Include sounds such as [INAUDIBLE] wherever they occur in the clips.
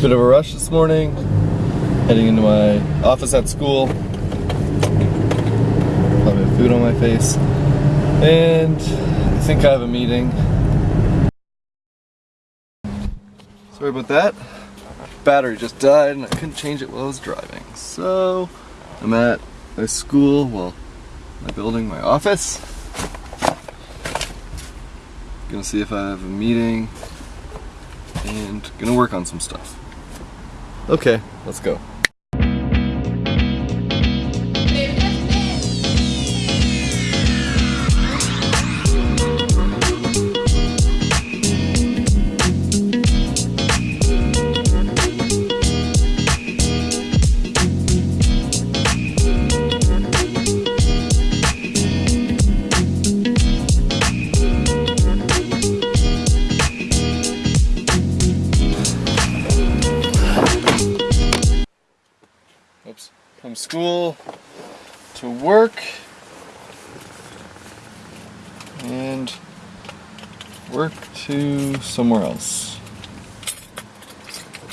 Bit of a rush this morning. Heading into my office at school. Probably have food on my face. And I think I have a meeting. Sorry about that. Battery just died and I couldn't change it while I was driving. So I'm at my school, well, my building, my office. Gonna see if I have a meeting and gonna work on some stuff. Okay, let's go. School to work and work to somewhere else.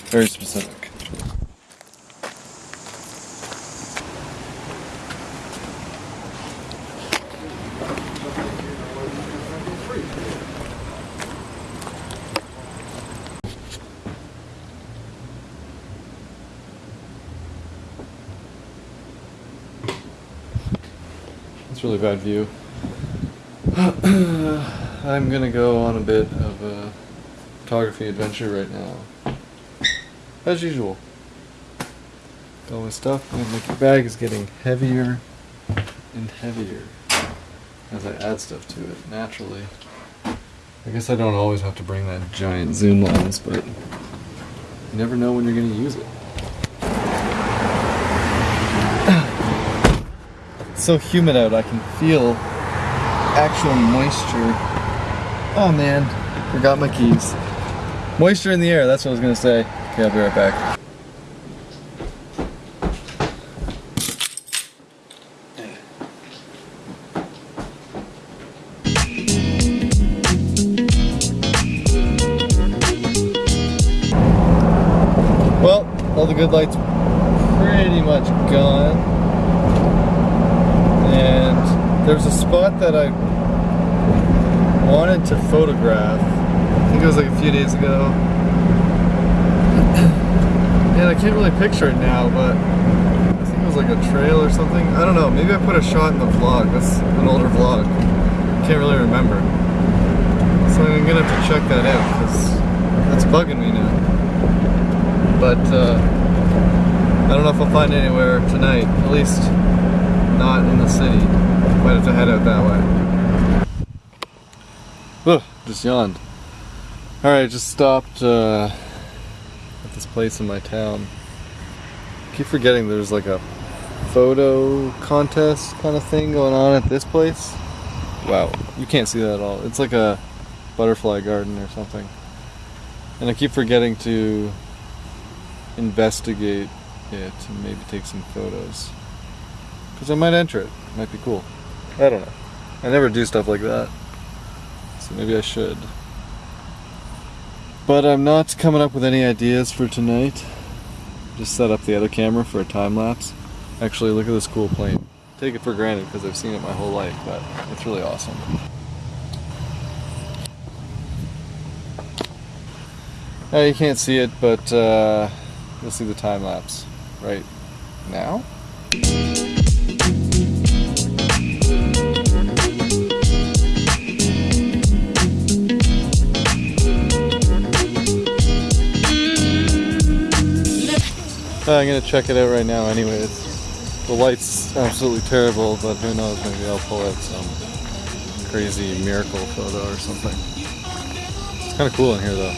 Very specific. Really bad view. [CLEARS THROAT] I'm gonna go on a bit of a photography adventure right now. As usual. All my stuff, my bag is getting heavier and heavier as I add stuff to it naturally. I guess I don't always have to bring that giant zoom lens, but you never know when you're gonna use it. So humid out, I can feel actual moisture. Oh man, forgot my keys. Moisture in the air, that's what I was gonna say. Okay, I'll be right back. Well, all the good lights pretty much gone. There's a spot that I wanted to photograph. I think it was like a few days ago. [CLEARS THROAT] And I can't really picture it now, but I think it was like a trail or something. I don't know. Maybe I put a shot in the vlog. That's an older vlog. Can't really remember. So I'm gonna have to check that out because that's bugging me now. But uh, I don't know if I'll find anywhere tonight. At least not in the city. Might have to head out that way. Ugh, just yawned. Alright, just stopped uh, at this place in my town. I keep forgetting there's like a photo contest kind of thing going on at this place. Wow, you can't see that at all. It's like a butterfly garden or something. And I keep forgetting to investigate it and maybe take some photos. Because I might enter it. Might be cool. I don't know. I never do stuff like that. So maybe I should. But I'm not coming up with any ideas for tonight. Just set up the other camera for a time lapse. Actually, look at this cool plane. Take it for granted because I've seen it my whole life, but it's really awesome. Now you can't see it, but uh, you'll see the time lapse right now. Uh, I'm gonna check it out right now anyways. The light's absolutely terrible, but who knows, maybe I'll pull out some crazy miracle photo or something. It's kinda cool in here though.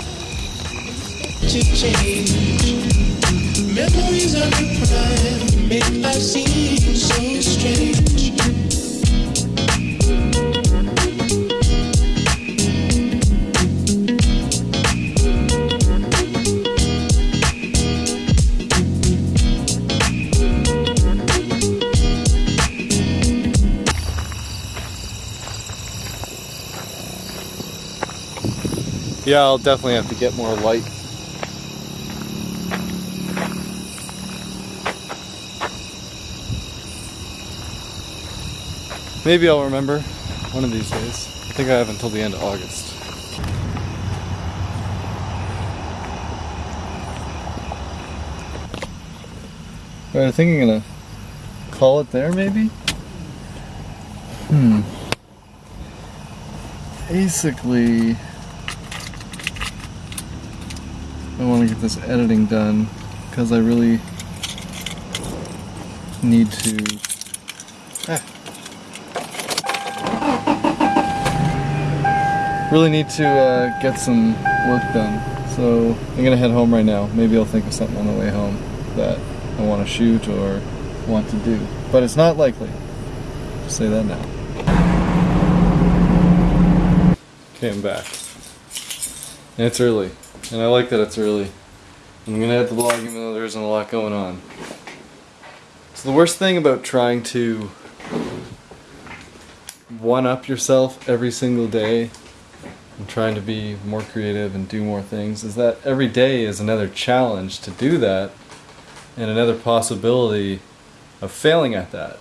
Yeah, I'll definitely have to get more light. Maybe I'll remember one of these days. I think I have until the end of August. Right, I think I'm gonna call it there maybe? Hmm. Basically, I want to get this editing done because I really need to. Ah. Really need to uh, get some work done. So I'm gonna head home right now. Maybe I'll think of something on the way home that I want to shoot or want to do. But it's not likely. Just say that now. Okay, I'm back. It's early. And I like that it's early. I'm gonna have the vlog even though there isn't a lot going on. So the worst thing about trying to one up yourself every single day and trying to be more creative and do more things is that every day is another challenge to do that and another possibility of failing at that.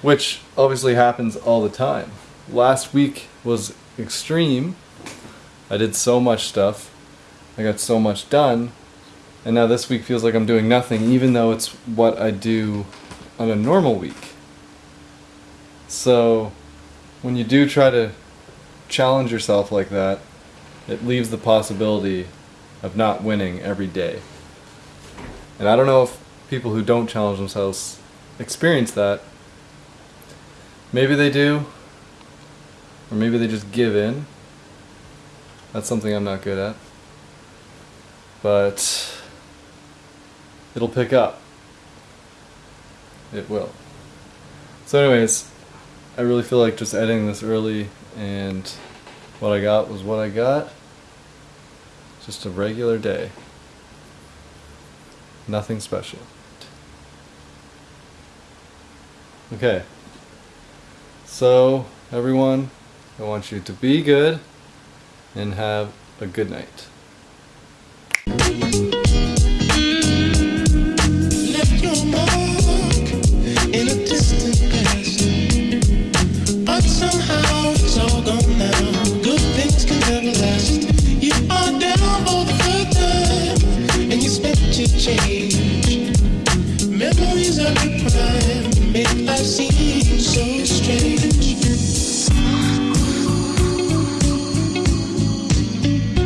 Which obviously happens all the time. Last week was extreme. I did so much stuff. I got so much done. And now this week feels like I'm doing nothing, even though it's what I do on a normal week. So, when you do try to challenge yourself like that, it leaves the possibility of not winning every day. And I don't know if people who don't challenge themselves experience that. Maybe they do, or maybe they just give in. That's something I'm not good at. But it'll pick up. It will. So, anyways, I really feel like just editing this early, and what I got was what I got. Just a regular day. Nothing special. Okay. So, everyone, I want you to be good and have a good night. change. Memories are the prime, make life seem